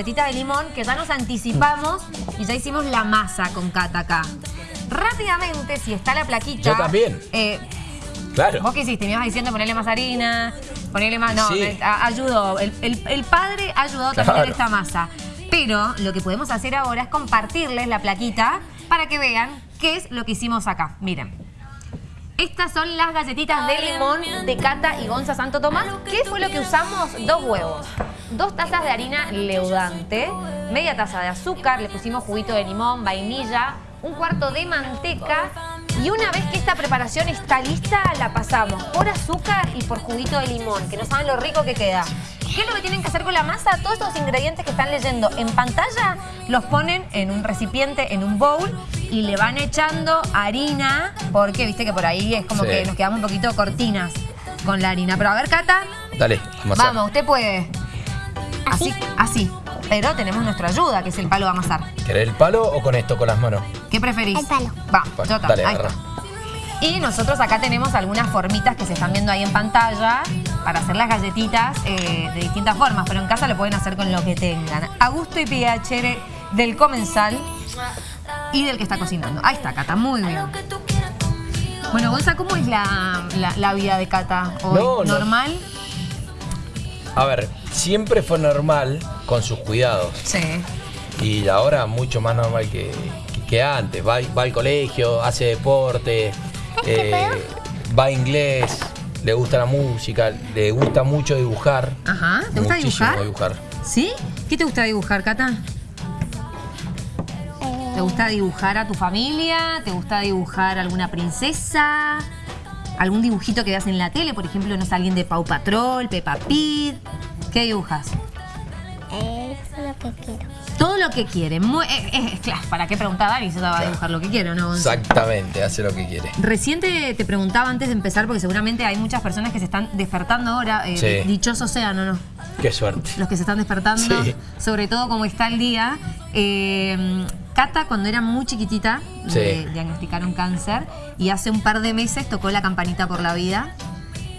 galletitas de limón que ya nos anticipamos y ya hicimos la masa con Cata acá. Rápidamente, si está la plaquita... Yo también. eh, Claro. Vos qué hiciste, me ibas diciendo ponerle más harina, ponerle más... No, Sí. a- ayudó. El, el- el padre ayudó también en esta masa. Pero lo que podemos hacer ahora es compartirles la plaquita para que vean qué es lo que hicimos acá. Miren. Estas son las galletitas de limón de Cata y Gonza Santo Tomás. ¿Qué fue lo que usamos? Dos huevos, dos tazas de harina leudante, media taza de azúcar, le pusimos juguito de limón, vainilla, un cuarto de manteca y una vez que esta preparación está lista, la pasamos por azúcar y por juguito de limón, que no saben lo rico que queda. ¿Qué es lo que tienen que hacer con la masa? Todos estos ingredientes que están leyendo en pantalla los ponen en un recipiente, en un bowl y le van echando harina, porque viste que por ahí es como Sí. que nos quedamos un poquito cortinas con la harina. Pero a ver, Cata, Dale, amasar. vamos, usted puede. Así, así. Pero tenemos nuestra ayuda, que es el palo de amasar. ¿Querés el palo o con esto, con las manos? ¿Qué preferís? El palo. Va, Palo. yo también. Dale, Ahí agarra. está. Y nosotros acá tenemos algunas formitas que se están viendo ahí en pantalla para hacer las galletitas eh, de distintas formas, pero en casa lo pueden hacer con lo que tengan. A gusto y pH del comensal y del que está cocinando. Ahí está, Cata, muy bien. Bueno, Gonza, ¿cómo es la, la- la vida de Cata hoy? No, no. ¿Normal? A ver, siempre fue normal con sus cuidados. Sí. Y ahora mucho más normal que, que- que antes. Va, va al colegio, hace deporte, eh, va a inglés, le gusta la música, le gusta mucho dibujar. Ajá. ¿Te gusta dibujar? dibujar. ¿Sí? ¿Qué te gusta dibujar, Cata? ¿Te gusta dibujar a tu familia? ¿Te gusta dibujar a alguna princesa? ¿Algún dibujito que veas en la tele? Por ejemplo, no sé, alguien de Pau Patrol, Peppa Pig. ¿Qué dibujas? eh, es lo que quiero. Todo lo que quiere. Muy- eh, eh, claro, ¿para qué preguntar Dani? Se va a dibujar lo que quiere, ¿o ¿no? Exactamente, hace lo que quiere. Recién te, te preguntaba antes de empezar, porque seguramente hay muchas personas que se están despertando ahora. eh, Sí. Dichosos sean, ¿o no? Qué suerte. los que se están despertando, Sí. sobre todo como está el día. Eh, Cata, cuando era muy chiquitita, Sí. le diagnosticaron cáncer y hace un par de meses tocó la campanita por la vida.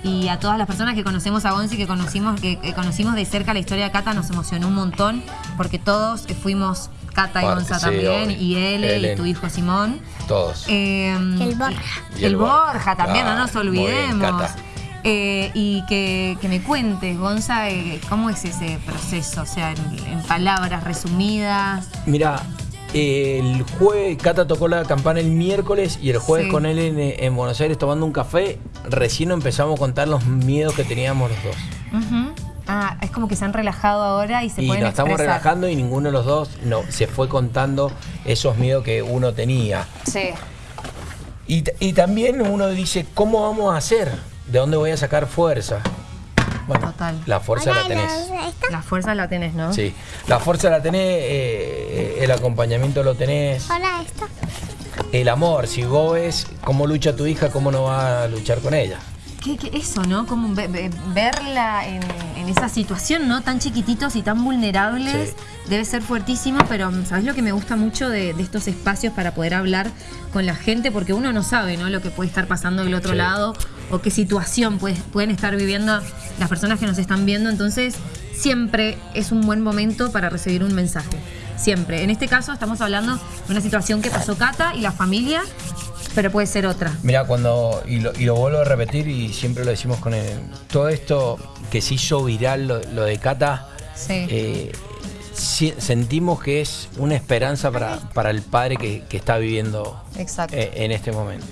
Y a todas las personas que conocemos a Gonzi, que conocimos, que, que conocimos de cerca la historia de Cata, nos emocionó un montón, porque todos fuimos Cata y Parte, Gonza sí, también, obvio. y él, y tu hijo Simón. Todos. Eh, El Borja. y el Borja también, no Claro, nos bien, olvidemos. Cata. Eh, y que, que me cuentes, Gonza, eh, cómo es ese proceso, o sea, en, en palabras resumidas. Mira, el jueves, Cata tocó la campana el miércoles y el jueves Sí. con él en, en Buenos Aires tomando un café, recién empezamos a contar los miedos que teníamos los dos. Ah, es como que se han relajado ahora y se y pueden nos estamos expresar. relajando y ninguno de los dos no, se fue contando esos miedos que uno tenía. Sí. Y, también uno dice, ¿cómo vamos a hacer? ¿De dónde voy a sacar fuerza? Bueno, Total. la fuerza la tenés. La fuerza la tenés, ¿no? Sí, la fuerza la tenés, eh, el acompañamiento lo tenés, Hola, esto. El amor. Si vos ves cómo lucha tu hija, ¿cómo no va a luchar con ella? ¿Qué, qué- eso, ¿no? Como ve- ve- verla en, en esa situación, ¿no? Tan chiquititos y tan vulnerables. Sí. Debe ser fuertísimo, pero ¿sabes lo que me gusta mucho de, de estos espacios para poder hablar con la gente? Porque uno no sabe, ¿no? Lo que puede estar pasando del otro Sí. lado o qué situación pueden estar viviendo las personas que nos están viendo. Entonces, siempre es un buen momento para recibir un mensaje. Siempre. En este caso, estamos hablando de una situación que pasó Cata y la familia, pero puede ser otra. Mira, cuando, y lo, y lo vuelvo a repetir y siempre lo decimos con él, todo esto que se hizo viral, lo, lo de Cata, Sí. eh, si- sentimos que es una esperanza para, para el padre que, que está viviendo Exacto. eh, en este momento.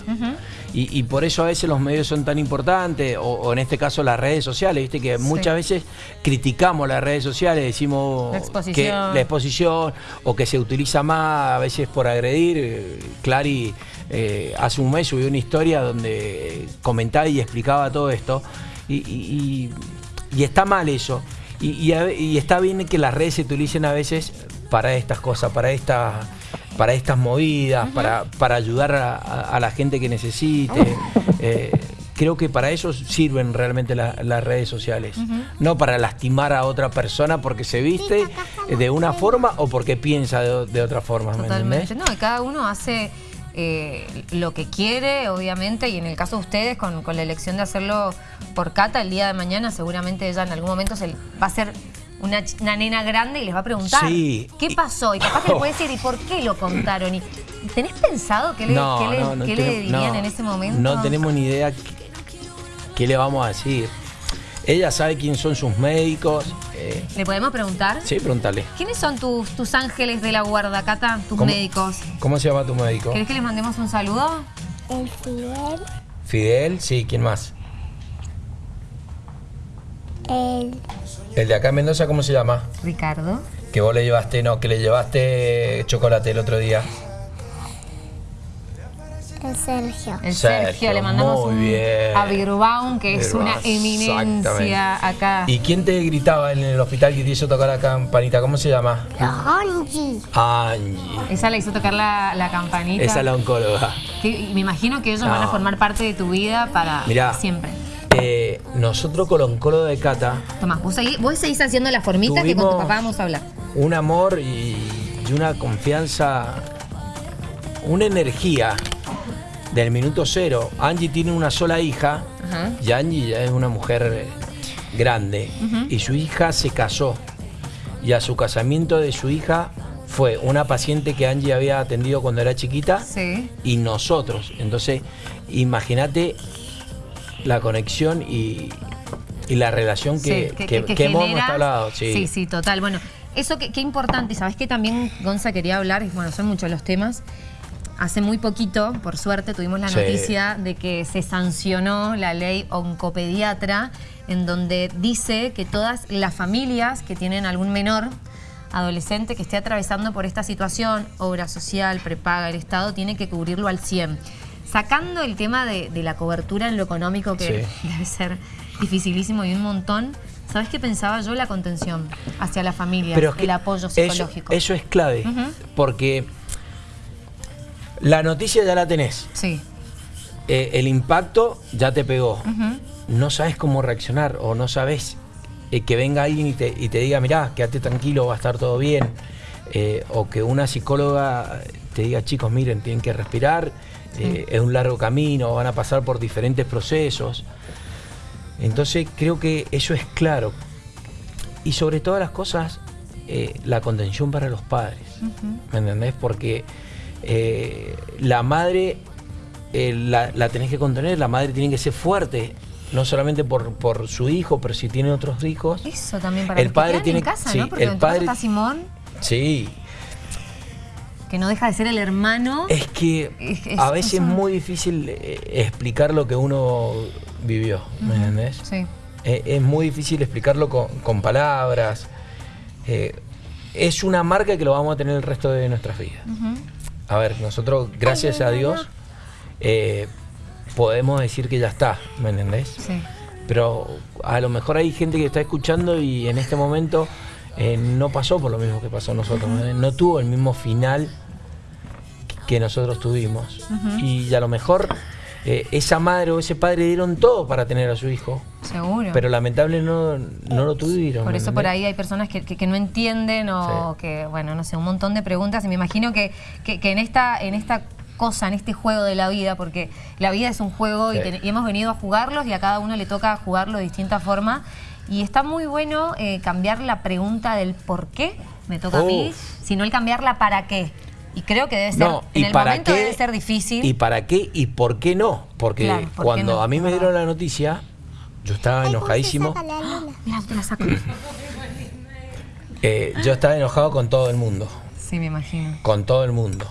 Y, y por eso a veces los medios son tan importantes, o, o en este caso las redes sociales, viste que Sí. muchas veces criticamos las redes sociales, decimos La exposición. que la exposición o que se utiliza más a veces por agredir. Eh, Clary eh, hace un mes subió una historia donde comentaba y explicaba todo esto, y- y está mal eso. Y, y a y está bien que las redes se utilicen a veces para estas cosas, para estas para estas movidas, para, para ayudar a, a- a la gente que necesite. Eh, creo que para eso sirven realmente la- las redes sociales. No para lastimar a otra persona porque se viste de una forma o porque piensa de, de otra forma. ¿me Totalmente. entendés? No, y cada uno hace eh, lo que quiere, obviamente, y en el caso de ustedes, con, con la elección de hacerlo por Cata, el día de mañana, seguramente ella en algún momento se va a ser una, una nena grande y les va a preguntar Sí. qué pasó. Y capaz que le puede decir, ¿y por qué lo contaron? ¿Y ¿Tenés pensado qué le, qué le- qué le dirían no, en ese momento? No tenemos ni idea qué, qué le vamos a decir. Ella sabe quién son sus médicos. Eh, ¿Le podemos preguntar? sí, pregúntale. ¿Quiénes son tus, tus ángeles de la guarda, Cata? Tus ¿Cómo- médicos. ¿Cómo se llama tu médico? ¿Querés que les mandemos un saludo? El Fidel, Fidel, sí, ¿quién más? el El de acá en Mendoza, ¿cómo se llama? Ricardo. Que vos le llevaste, no, que le llevaste chocolate el otro día. El Sergio. El Sergio, Sergio, le mandamos muy un bien. a Birbaum, que es una eminencia acá. ¿Y quién te gritaba en el hospital que te hizo tocar la campanita? ¿Cómo se llama? Angie. Angie. Esa le hizo tocar la, la campanita. Esa es la oncóloga. Que- me imagino que ellos van a formar parte de tu vida para Mirá. siempre. Eh, nosotros con la oncóloga de Cata, Tomás, vos, seguís, vos seguís haciendo las formitas que con tu papá vamos a hablar. un amor y, y una confianza, una energía del minuto cero. Angie tiene una sola hija Ajá. y Angie ya es una mujer eh, grande y su hija se casó y a su casamiento de su hija fue una paciente que Angie había atendido cuando era chiquita Sí. y nosotros. Entonces, imagínate la conexión y, y la relación que, Sí, que- que hemos hablado. Sí, sí, total. Bueno, eso que, qué importante. Sabes que también Gonza quería hablar, bueno, son muchos los temas. Hace muy poquito, por suerte, tuvimos la Sí. noticia de que se sancionó la ley oncopediatra, en donde dice que todas las familias que tienen algún menor adolescente que esté atravesando por esta situación, obra social, prepaga, el Estado tiene que cubrirlo al 100. Sacando el tema de, de la cobertura en lo económico, que Sí. debe ser dificilísimo y un montón, ¿sabes qué pensaba yo? La contención hacia la familia, Pero el apoyo psicológico. Eso, es clave, porque la noticia ya la tenés, Sí. eh, el impacto ya te pegó, no sabes cómo reaccionar o no sabes eh, que venga alguien y te, y te diga, mirá, quédate tranquilo, va a estar todo bien, eh, o que una psicóloga te diga, chicos, miren, tienen que respirar, es un largo camino, van a pasar por diferentes procesos. Entonces creo que eso es claro. Y sobre todas las cosas, la contención para los padres. ¿Me entendés? Porque eh, la madre eh, la, la tenés que contener, la madre tiene que ser fuerte. No solamente por, por su hijo, pero si tiene otros hijos. Eso también para El los que padre quedan tiene- en casa, sí, ¿no? Porque el padre- está Simón, Sí, que no deja de ser el hermano. es que Es- es- a veces es un- muy difícil eh, explicar lo que uno vivió. ¿Me entendés? Sí. Es muy difícil explicarlo con, con palabras. Eh, es una marca que lo vamos a tener el resto de nuestras vidas. A ver, nosotros, gracias a Dios, eh, podemos decir que ya está, ¿me entendés? Sí. Pero a lo mejor hay gente que está escuchando y en este momento eh, no pasó por lo mismo que pasó a nosotros. ¿eh? No tuvo el mismo final que nosotros tuvimos. Y a lo mejor eh, esa madre o ese padre dieron todo para tener a su hijo. Seguro. Pero lamentablemente no, no lo tuvieron. Por ¿me eso por ahí hay personas que, que- que no entienden o Sí. que, bueno, no sé, un montón de preguntas. Y me imagino que, que- que en, esta, en esta cosa, en este juego de la vida, porque la vida es un juego y, Sí. ten- y hemos venido a jugarlos y a cada uno le toca jugarlo de distinta forma. Y está muy bueno eh, cambiar la pregunta del por qué, me toca a mí, sino el cambiarla para qué. Y creo que debe ser, No, en y el para momento qué, debe ser difícil. ¿Y para qué y por qué no? Porque Claro, ¿por qué cuando no? a mí me dieron la noticia, yo estaba enojadísimo. Saca la luna. Mira, te la saco. eh, yo estaba enojado con todo el mundo. sí, me imagino. con todo el mundo.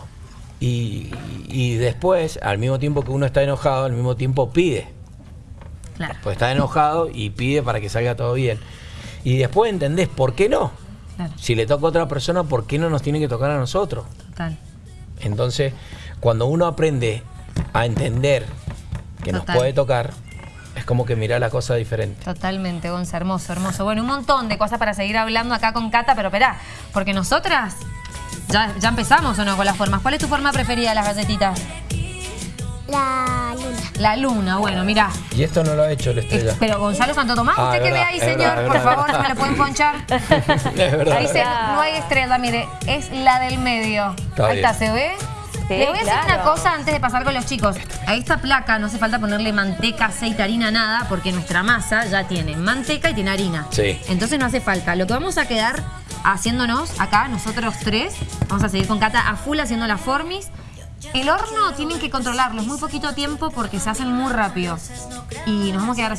Y, y después, al mismo tiempo que uno está enojado, al mismo tiempo pide. Claro. Pues está enojado y pide para que salga todo bien. Y después entendés, ¿por qué no? Claro, Si le toca a otra persona, ¿por qué no nos tiene que tocar a nosotros? Total. Entonces, cuando uno aprende a entender que nos puede tocar, es como que mira la cosa diferente. Totalmente, Gonza, hermoso, hermoso. Bueno, un montón de cosas para seguir hablando acá con Cata, pero esperá, porque nosotras ya, ya empezamos o no con las formas. ¿Cuál es tu forma preferida de las galletitas? La luna. La luna, bueno, mirá. Y esto no lo ha hecho la estrella. Pero Gonzalo Santo Tomás, Ah, usted es que ve ahí, es señor, verdad, por verdad. favor, ¿me lo pueden ponchar? es verdad. Ahí se, no hay estrella, mire, es la del medio. Está ahí bien. está, ¿se ve? Les voy a decir claro. una cosa antes de pasar con los chicos. A esta placa no hace falta ponerle manteca, aceite, harina, nada, porque nuestra masa ya tiene manteca y tiene harina. Sí. Entonces no hace falta. Lo que vamos a quedar haciéndonos acá, nosotros tres, vamos a seguir con Cata a full haciendo las formis. El horno tienen que controlarlo, es muy poquito tiempo porque se hacen muy rápido. Y nos vamos a quedar